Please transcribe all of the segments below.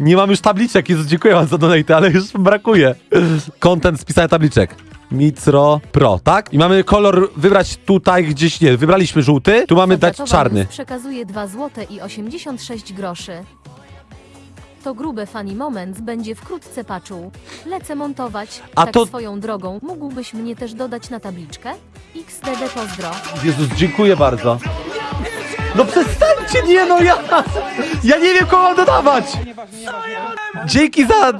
Nie mam już tabliczek, Jezu, dziękuję wam za donate, ale już brakuje. Content z pisania tabliczek. Micro Pro, tak? I mamy kolor wybrać tutaj gdzieś, nie, wybraliśmy żółty, tu mamy dać czarny. Przekazuje 2 zł i 86 groszy. To grube funny moment będzie wkrótce paczuł. Lecę montować. A tak to- swoją drogą. Mógłbyś mnie też dodać na tabliczkę? XDD pozdro. Jezus, dziękuję bardzo. No przestańcie, nie no, ja... Ja nie wiem, kogo mam dodawać! Dzięki za...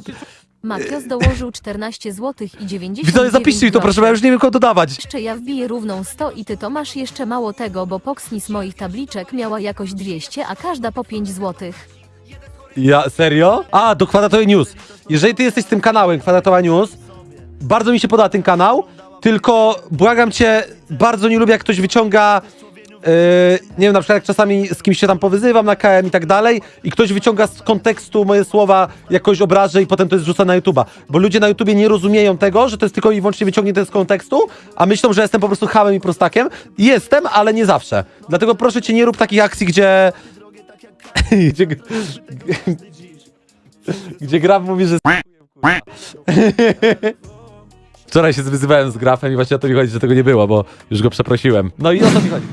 Matios dołożył 14 zł i 90 Widzowie, zapiszcie mi to, proszę, bo ja już nie wiem, kogo dodawać. Jeszcze ja wbiję równą 100 i ty to masz jeszcze mało tego, bo Poxni z moich tabliczek miała jakoś 200, a każda po 5 zł. Ja, serio? A, do Kwadratowej News. Jeżeli ty jesteś tym kanałem Kwadratowa News, bardzo mi się podoba ten kanał, tylko błagam cię, bardzo nie lubię, jak ktoś wyciąga, nie wiem, na przykład jak czasami z kimś się tam powyzywam na KM i tak dalej i ktoś wyciąga z kontekstu moje słowa, jakoś obrażę i potem to jest rzucane na YouTube'a. Bo ludzie na YouTubie nie rozumieją tego, że to jest tylko i wyłącznie wyciągnięte z kontekstu, a myślą, że jestem po prostu hamem i prostakiem. Jestem, ale nie zawsze. Dlatego proszę cię, nie rób takich akcji, gdzie... gdzie gdzie Graf mówi, że Wczoraj się wyzywałem z Grafem i właśnie o to mi chodzi, że tego nie było, bo już go przeprosiłem. No i o to mi chodzi.